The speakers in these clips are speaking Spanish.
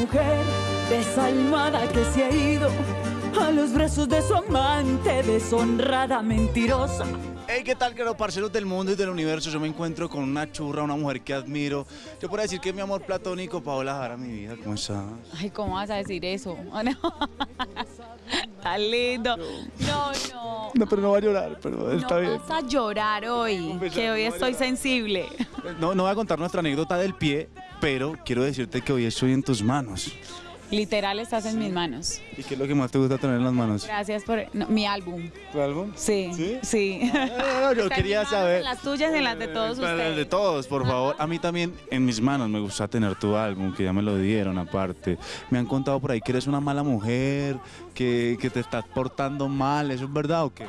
mujer desalmada que se ha ido a los brazos de su amante, deshonrada, mentirosa. Hey, ¿qué tal, queridos parceros del mundo y del universo? Yo me encuentro con una churra, una mujer que admiro. Yo puedo decir que es mi amor platónico, Paola Jara, mi vida. ¿Cómo estás? Ay, ¿cómo vas a decir eso? Está lindo. No, no. No, pero no va a llorar, pero está no bien. vas a llorar hoy, besar, que hoy no estoy sensible. No, no voy a contar nuestra anécdota del pie, pero quiero decirte que hoy estoy en tus manos. Literal estás en mis manos. ¿Y qué es lo que más te gusta tener en las manos? Gracias por no, mi álbum. ¿Tu álbum? Sí, ¿Sí? sí. Ah, yo Está quería saber. en las tuyas y en las de todos Eh, para las ustedes. de todos, por favor. A mí también, en mis manos, me gusta tener tu álbum, que ya me lo dieron aparte. Me han contado por ahí que eres una mala mujer, que, que te estás portando mal. ¿Eso es verdad o qué?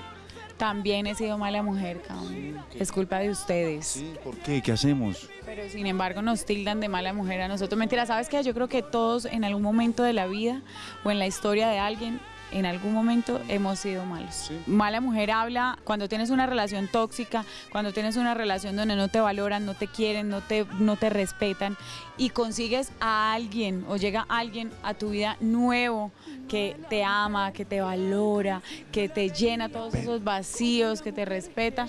También he sido mala mujer, cabrón. Es culpa de ustedes. Sí, ¿por qué? ¿Qué hacemos? Pero sin embargo nos tildan de mala mujer a nosotros. Mentira, ¿sabes qué? Yo creo que todos en algún momento de la vida o en la historia de alguien, en algún momento hemos sido malos. Mala mujer habla cuando tienes una relación tóxica, cuando tienes una relación donde no te valoran, no te quieren, no te, no te respetan y consigues a alguien o llega alguien a tu vida nuevo que te ama, que te valora, que te llena todos esos vacíos, que te respeta.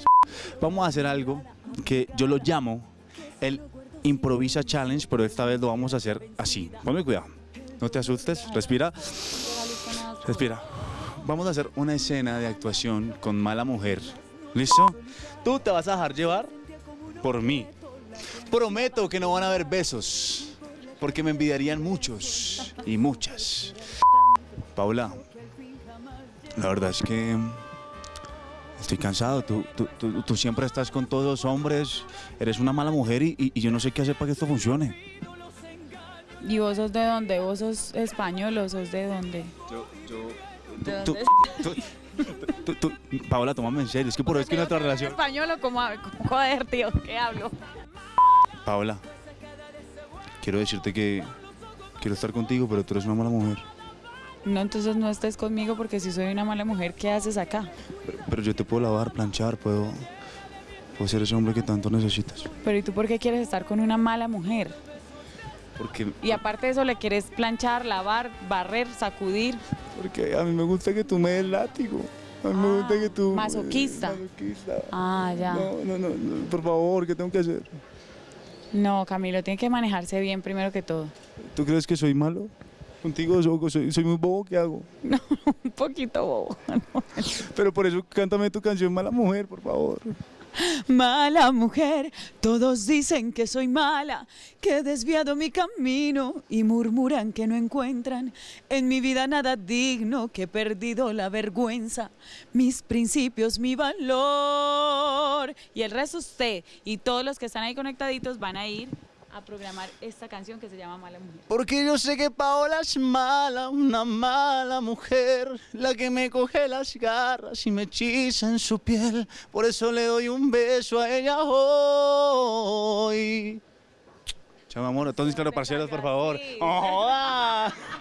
Vamos a hacer algo que yo lo llamo el Improvisa Challenge, pero esta vez lo vamos a hacer así. Ponme cuidado. No te asustes, respira. Respira. Vamos a hacer una escena de actuación con mala mujer. ¿Listo? Tú te vas a dejar llevar por mí. Prometo que no van a haber besos, porque me envidiarían muchos y muchas. Paula, la verdad es que estoy cansado. Tú, tú, tú- siempre estás con todos los hombres, eres una mala mujer y- y yo no sé qué hacer para que esto funcione. ¿Y vos sos de dónde? ¿Vos sos español o sos de dónde? ¿De Tú- dónde? tú- tú- tú- Paola, tómame en serio, es que por eso es que nuestra relación... español o como, como joder, tío? ¿Qué hablo? Paola, quiero decirte que quiero estar contigo, pero tú eres una mala mujer. No, entonces no estés conmigo porque si soy una mala mujer, ¿qué haces acá? Pero, pero yo te puedo lavar, planchar, puedo, puedo ser ese hombre que tanto necesitas. Pero ¿y tú por qué quieres estar con una mala mujer? Porque, Y aparte de eso, ¿le quieres planchar, lavar, barrer, sacudir? porque a mí me gusta que tú me des látigo. A mí me gusta que tú... masoquista. masoquista. Ah, ya. No, no, no, no, por favor, ¿qué tengo que hacer? No, Camilo, tiene que manejarse bien primero que todo. ¿Tú crees que soy malo? Contigo soy, muy bobo, ¿qué hago? Un poquito bobo. Pero por eso cántame tu canción Mala Mujer, por favor. Mala mujer, todos dicen que soy mala, que he desviado mi camino y murmuran que no encuentran en mi vida nada digno, que he perdido la vergüenza, mis principios, mi valor. Y el resto usted y todos los que están ahí conectaditos van a ir a programar esta canción que se llama Mala Mujer. Porque yo sé que Paola es mala, una mala mujer, la que me coge las garras y me hechiza en su piel. Por eso le doy un beso a ella hoy. Chao, amor. Entonces, claro, parceros, por favor. Sí. ¡Oh!